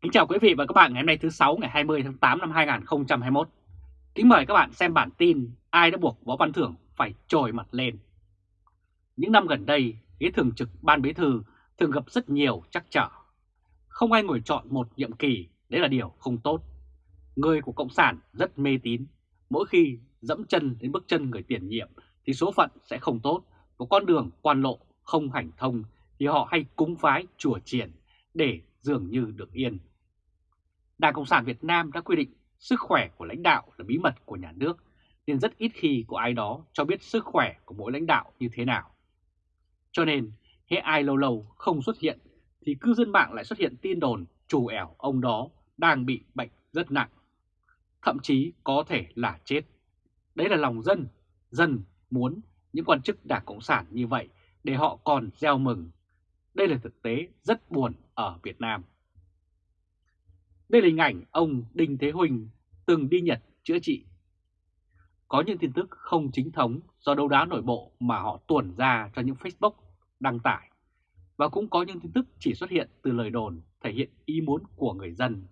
Kính chào quý vị và các bạn ngày hôm nay thứ 6 ngày 20 tháng 8 năm 2021. Kính mời các bạn xem bản tin ai đã buộc Võ Văn Thưởng phải trồi mặt lên. Những năm gần đây, ghế thường trực Ban Bí Thư thường gặp rất nhiều trắc trở. Không ai ngồi chọn một nhiệm kỳ, đấy là điều không tốt. Người của Cộng sản rất mê tín, mỗi khi dẫm chân đến bước chân người tiền nhiệm thì số phận sẽ không tốt, có con đường quan lộ không hành thông thì họ hay cúng phái chùa triển để dường như được yên. Đảng Cộng sản Việt Nam đã quy định sức khỏe của lãnh đạo là bí mật của nhà nước, nên rất ít khi có ai đó cho biết sức khỏe của mỗi lãnh đạo như thế nào. Cho nên, hễ ai lâu lâu không xuất hiện, thì cư dân mạng lại xuất hiện tin đồn trù ẻo ông đó đang bị bệnh rất nặng. Thậm chí có thể là chết. Đấy là lòng dân, dân muốn những quan chức Đảng Cộng sản như vậy để họ còn gieo mừng. Đây là thực tế rất buồn ở Việt Nam. Đây là hình ảnh ông Đinh Thế Huỳnh từng đi Nhật chữa trị. Có những tin tức không chính thống do đấu đá nội bộ mà họ tuồn ra cho những Facebook đăng tải. Và cũng có những tin tức chỉ xuất hiện từ lời đồn thể hiện ý muốn của người dân.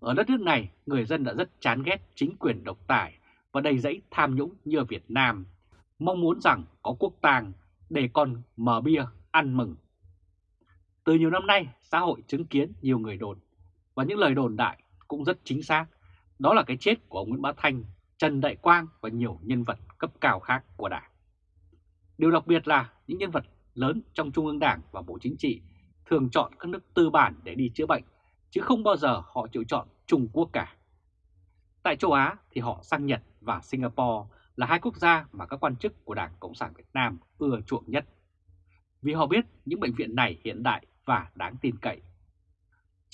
Ở đất nước này, người dân đã rất chán ghét chính quyền độc tài và đầy dẫy tham nhũng như ở Việt Nam, mong muốn rằng có quốc tàng để còn mở bia ăn mừng. Từ nhiều năm nay, xã hội chứng kiến nhiều người đồn và những lời đồn đại cũng rất chính xác. Đó là cái chết của ông Nguyễn Bá Thanh, Trần Đại Quang và nhiều nhân vật cấp cao khác của Đảng. Điều đặc biệt là những nhân vật lớn trong Trung ương Đảng và Bộ Chính trị thường chọn các nước tư bản để đi chữa bệnh, chứ không bao giờ họ chịu chọn Trung Quốc cả. Tại châu Á thì họ sang Nhật và Singapore là hai quốc gia mà các quan chức của Đảng Cộng sản Việt Nam ưa chuộng nhất. Vì họ biết những bệnh viện này hiện đại và đáng tin cậy.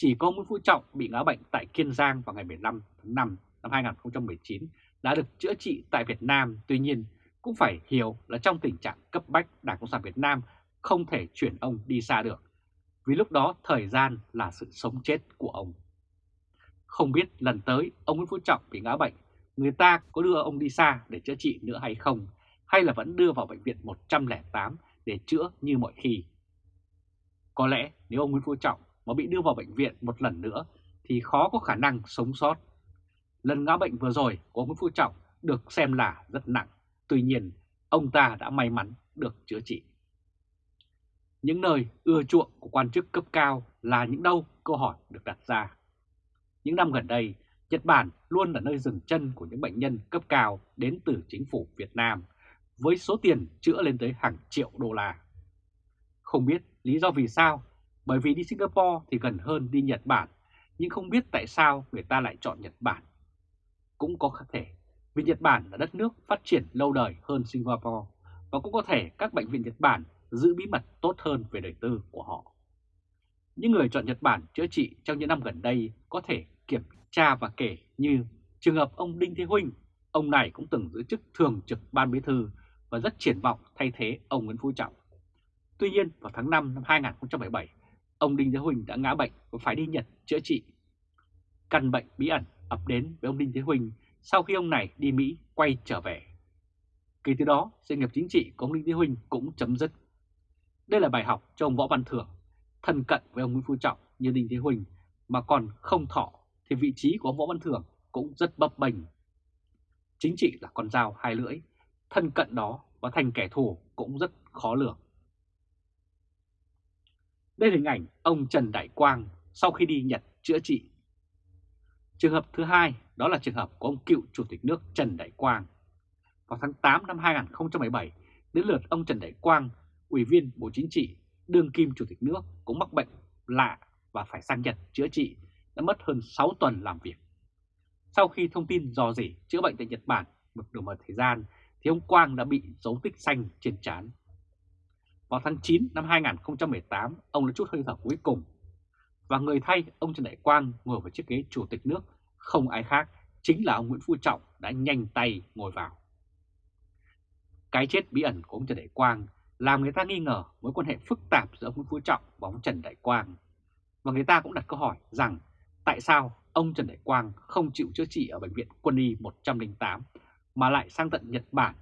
Chỉ có Nguyễn Phú Trọng bị ngã bệnh tại Kiên Giang vào ngày 15 tháng 5 năm 2019 đã được chữa trị tại Việt Nam. Tuy nhiên, cũng phải hiểu là trong tình trạng cấp bách Đảng Cộng sản Việt Nam không thể chuyển ông đi xa được. Vì lúc đó thời gian là sự sống chết của ông. Không biết lần tới ông Nguyễn Phú Trọng bị ngã bệnh, người ta có đưa ông đi xa để chữa trị nữa hay không, hay là vẫn đưa vào bệnh viện 108 để chữa như mọi khi. Có lẽ nếu ông Nguyễn Phú Trọng mà bị đưa vào bệnh viện một lần nữa thì khó có khả năng sống sót. Lần ngã bệnh vừa rồi của ông Nguyễn Phú Trọng được xem là rất nặng, tuy nhiên ông ta đã may mắn được chữa trị. Những nơi ưa chuộng của quan chức cấp cao là những đâu câu hỏi được đặt ra. Những năm gần đây, Nhật Bản luôn là nơi dừng chân của những bệnh nhân cấp cao đến từ chính phủ Việt Nam với số tiền chữa lên tới hàng triệu đô la. Không biết lý do vì sao, bởi vì đi Singapore thì gần hơn đi Nhật Bản, nhưng không biết tại sao người ta lại chọn Nhật Bản. Cũng có thể vì Nhật Bản là đất nước phát triển lâu đời hơn Singapore, và cũng có thể các bệnh viện Nhật Bản giữ bí mật tốt hơn về đời tư của họ. Những người chọn Nhật Bản chữa trị trong những năm gần đây có thể kiểm tra và kể như trường hợp ông Đinh Thế Huynh, ông này cũng từng giữ chức thường trực ban bí thư và rất triển vọng thay thế ông Nguyễn Phú Trọng. Tuy nhiên vào tháng 5 năm 2017, ông Đinh Thế Huỳnh đã ngã bệnh và phải đi Nhật chữa trị. Căn bệnh bí ẩn ập đến với ông Đinh Thế Huỳnh sau khi ông này đi Mỹ quay trở về. Kể từ đó, sự nghiệp chính trị của ông Đinh Thế Huỳnh cũng chấm dứt. Đây là bài học cho ông Võ Văn Thưởng, thân cận với ông Nguyễn Phú Trọng như Đinh Thế Huỳnh mà còn không thọ thì vị trí của ông Võ Văn Thưởng cũng rất bấp bềnh. Chính trị là con dao hai lưỡi, thân cận đó và thành kẻ thù cũng rất khó lường. Đây là hình ảnh ông Trần Đại Quang sau khi đi Nhật chữa trị. Trường hợp thứ hai đó là trường hợp của ông cựu Chủ tịch nước Trần Đại Quang. Vào tháng 8 năm 2017, đến lượt ông Trần Đại Quang, Ủy viên Bộ Chính trị, đương kim Chủ tịch nước cũng mắc bệnh lạ và phải sang Nhật chữa trị, đã mất hơn 6 tuần làm việc. Sau khi thông tin dò dỉ chữa bệnh tại Nhật Bản một đủ một thời gian, thì ông Quang đã bị dấu tích xanh trên trán. Vào tháng 9 năm 2018, ông đã chút hơi thở cuối cùng. Và người thay ông Trần Đại Quang ngồi vào chiếc ghế chủ tịch nước không ai khác, chính là ông Nguyễn Phú Trọng đã nhanh tay ngồi vào. Cái chết bí ẩn của ông Trần Đại Quang làm người ta nghi ngờ mối quan hệ phức tạp giữa ông Nguyễn Phú Trọng và ông Trần Đại Quang. Và người ta cũng đặt câu hỏi rằng tại sao ông Trần Đại Quang không chịu chữa trị ở Bệnh viện Quân y 108 mà lại sang tận Nhật Bản?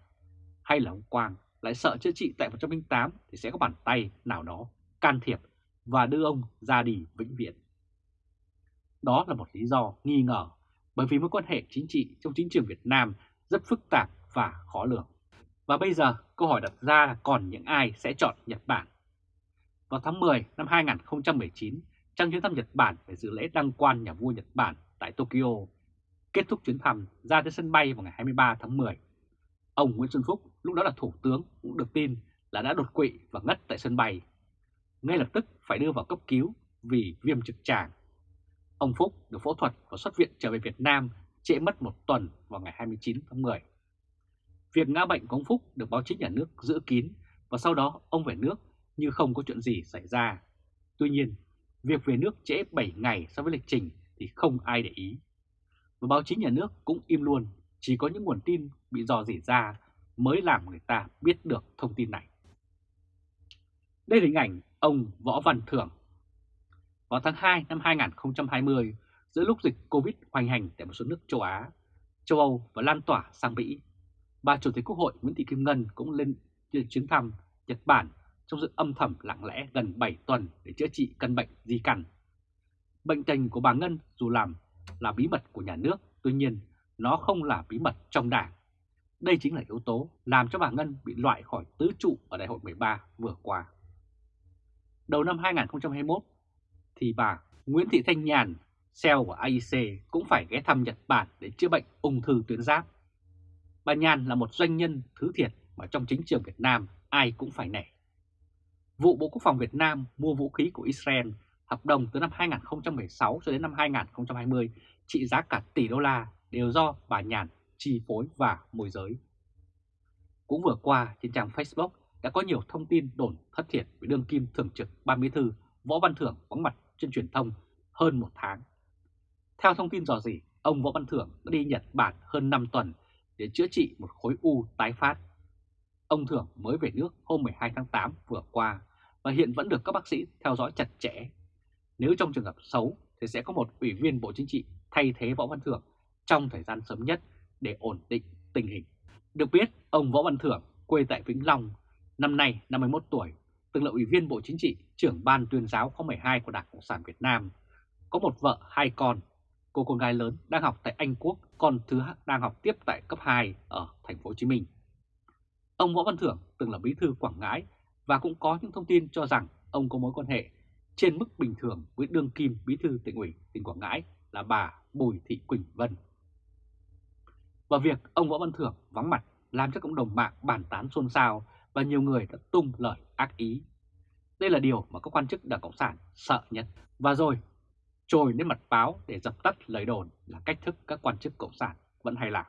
Hay là ông Quang lại sợ chữa trị tại 108 thì sẽ có bàn tay nào đó can thiệp và đưa ông ra đi vĩnh viễn. Đó là một lý do nghi ngờ bởi vì mối quan hệ chính trị trong chính trường Việt Nam rất phức tạp và khó lường. Và bây giờ câu hỏi đặt ra là còn những ai sẽ chọn Nhật Bản? Vào tháng 10 năm 2019, trong chuyến thăm Nhật Bản về dự lễ đăng quan nhà vua Nhật Bản tại Tokyo, kết thúc chuyến thăm ra tới sân bay vào ngày 23 tháng 10. Ông Nguyễn Xuân Phúc, lúc đó là thủ tướng, cũng được tin là đã đột quỵ và ngất tại sân bay. Ngay lập tức phải đưa vào cấp cứu vì viêm trực tràng. Ông Phúc được phẫu thuật và xuất viện trở về Việt Nam trễ mất một tuần vào ngày 29 tháng 10. Việc ngã bệnh của ông Phúc được báo chí nhà nước giữ kín và sau đó ông về nước như không có chuyện gì xảy ra. Tuy nhiên, việc về nước trễ 7 ngày so với lịch trình thì không ai để ý. Và báo chí nhà nước cũng im luôn, chỉ có những nguồn tin bị dò dỉ ra mới làm người ta biết được thông tin này. Đây là hình ảnh ông Võ Văn Thưởng. Vào tháng 2 năm 2020, giữa lúc dịch Covid hoành hành tại một số nước châu Á, châu Âu và lan tỏa sang Mỹ, bà Chủ tịch Quốc hội Nguyễn Thị Kim Ngân cũng lên chuyến thăm Nhật Bản trong sự âm thầm lặng lẽ gần 7 tuần để chữa trị căn bệnh di căn. Bệnh tình của bà Ngân dù làm là bí mật của nhà nước, tuy nhiên nó không là bí mật trong đảng. Đây chính là yếu tố làm cho bà Ngân bị loại khỏi tứ trụ ở đại hội 13 vừa qua. Đầu năm 2021 thì bà Nguyễn Thị Thanh Nhàn, CEO của AIC cũng phải ghé thăm Nhật Bản để chữa bệnh ung thư tuyến giáp. Bà Nhàn là một doanh nhân thứ thiệt mà trong chính trường Việt Nam ai cũng phải nể. Vụ Bộ Quốc phòng Việt Nam mua vũ khí của Israel hợp đồng từ năm 2016 cho đến năm 2020 trị giá cả tỷ đô la đều do bà Nhàn chi phối và môi giới. Cũng vừa qua trên trang Facebook đã có nhiều thông tin đồn thất thiệt với đương kim thường trực ban bí thư Võ Văn Thưởng vắng mặt trên truyền thông hơn một tháng. Theo thông tin dò dỉ, ông Võ Văn Thưởng đã đi Nhật Bản hơn 5 tuần để chữa trị một khối u tái phát. Ông Thưởng mới về nước hôm 12 tháng 8 vừa qua và hiện vẫn được các bác sĩ theo dõi chặt chẽ. Nếu trong trường hợp xấu thì sẽ có một ủy viên Bộ Chính trị thay thế Võ Văn Thưởng trong thời gian sớm nhất để ổn định tình hình. Được biết, ông Võ Văn Thưởng quê tại Vĩnh Long, năm nay 51 tuổi, từng là ủy viên Bộ Chính trị, trưởng ban tuyên giáo khóa 12 của Đảng Cộng sản Việt Nam. Có một vợ, hai con. Cô con gái lớn đang học tại Anh Quốc, con thứ đang học tiếp tại cấp 2 ở thành phố Hồ Chí Minh. Ông Võ Văn Thưởng từng là bí thư Quảng Ngãi và cũng có những thông tin cho rằng ông có mối quan hệ trên mức bình thường với đương kim bí thư tỉnh ủy tỉnh Quảng Ngãi là bà Bùi Thị Quỳnh Vân. Và việc ông Võ Văn Thưởng vắng mặt làm cho cộng đồng mạng bàn tán xôn xao và nhiều người đã tung lời ác ý. Đây là điều mà các quan chức Đảng Cộng sản sợ nhất. Và rồi, trồi lên mặt báo để dập tắt lời đồn là cách thức các quan chức Cộng sản vẫn hay làm.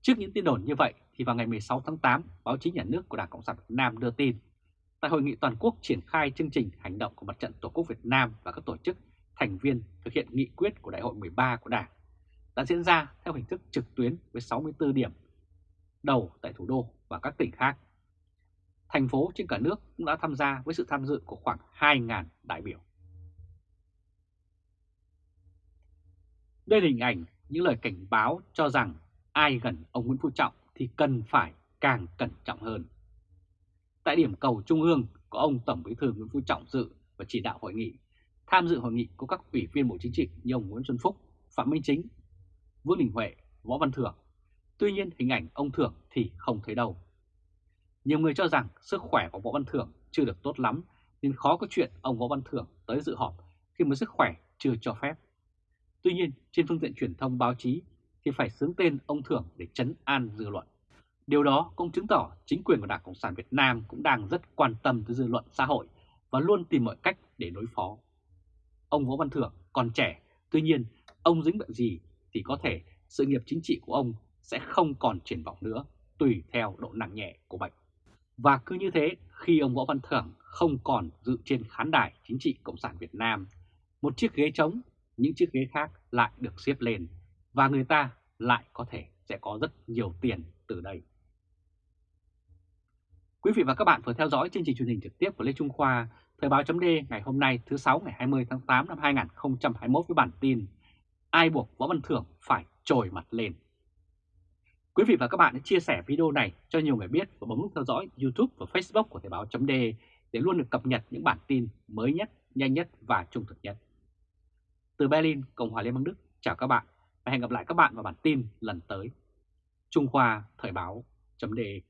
Trước những tin đồn như vậy thì vào ngày 16 tháng 8, báo chí nhà nước của Đảng Cộng sản Việt Nam đưa tin tại hội nghị toàn quốc triển khai chương trình hành động của Mặt trận Tổ quốc Việt Nam và các tổ chức thành viên thực hiện nghị quyết của Đại hội 13 của Đảng đã diễn ra theo hình thức trực tuyến với 64 điểm đầu tại thủ đô và các tỉnh khác. Thành phố trên cả nước cũng đã tham gia với sự tham dự của khoảng 2.000 đại biểu. Đây là hình ảnh những lời cảnh báo cho rằng ai gần ông Nguyễn Phú Trọng thì cần phải càng cẩn trọng hơn. Tại điểm cầu Trung ương có ông Tổng Bí thư Nguyễn Phú Trọng dự và chỉ đạo hội nghị. Tham dự hội nghị có các ủy viên Bộ Chính trị như ông Nguyễn Xuân Phúc, Phạm Minh Chính, Vương Đình Huệ, Võ Văn Thưởng. Tuy nhiên hình ảnh ông Thưởng thì không thấy đâu. Nhiều người cho rằng sức khỏe của Võ Văn Thưởng chưa được tốt lắm nên khó có chuyện ông Võ Văn Thưởng tới dự họp khi mà sức khỏe chưa cho phép. Tuy nhiên trên phương tiện truyền thông báo chí thì phải xướng tên ông Thưởng để chấn an dư luận. Điều đó cũng chứng tỏ chính quyền của Đảng Cộng sản Việt Nam cũng đang rất quan tâm tới dư luận xã hội và luôn tìm mọi cách để đối phó. Ông Võ Văn Thưởng còn trẻ, tuy nhiên ông dính bệnh gì thì có thể sự nghiệp chính trị của ông sẽ không còn triển vọng nữa, tùy theo độ nặng nhẹ của bệnh. Và cứ như thế, khi ông Võ Văn Thưởng không còn dự trên khán đài chính trị Cộng sản Việt Nam, một chiếc ghế trống, những chiếc ghế khác lại được xếp lên và người ta lại có thể sẽ có rất nhiều tiền từ đây. Quý vị và các bạn vừa theo dõi chương trình truyền hình trực tiếp của Lê Trung Khoa, Thời báo chấm ngày hôm nay thứ 6 ngày 20 tháng 8 năm 2021 với bản tin Ai buộc Võ Văn Thưởng phải trồi mặt lên. Quý vị và các bạn hãy chia sẻ video này cho nhiều người biết và bấm nút theo dõi YouTube và Facebook của Thời báo chấm để luôn được cập nhật những bản tin mới nhất, nhanh nhất và trung thực nhất. Từ Berlin, Cộng hòa Liên bang Đức, chào các bạn và hẹn gặp lại các bạn vào bản tin lần tới. Trung Khoa Thời báo.de